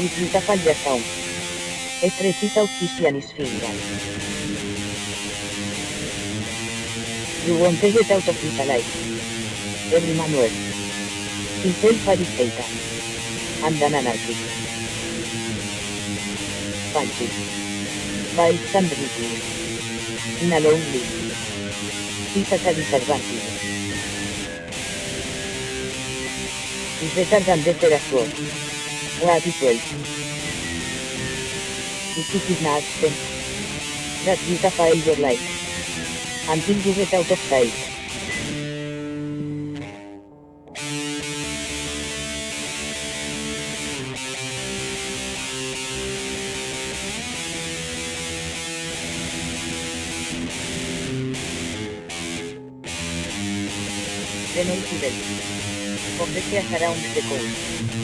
În quinta palhação. É precisa Fingal. You want to get out of Every Manuel. Himself Fariseita. And an anarchist. Panchi. By Sandriti. In a lonely. Pisa Cadisalvati. Is de per a Happy Place. This is an accent that you file your life until you get out of sight. The incident of the around the coast.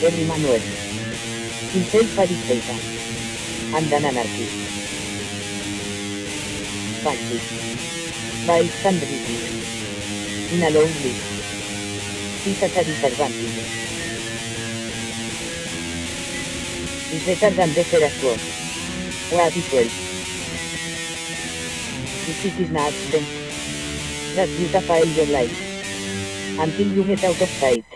Emi Manuel. In selfa distesa. Andan anarchi. Pachi. By Sandri. In a lonely. Pisa tadi servanti. Is retardan de ser as was. What is well. If it is not then. That you your life. Until you get out of sight.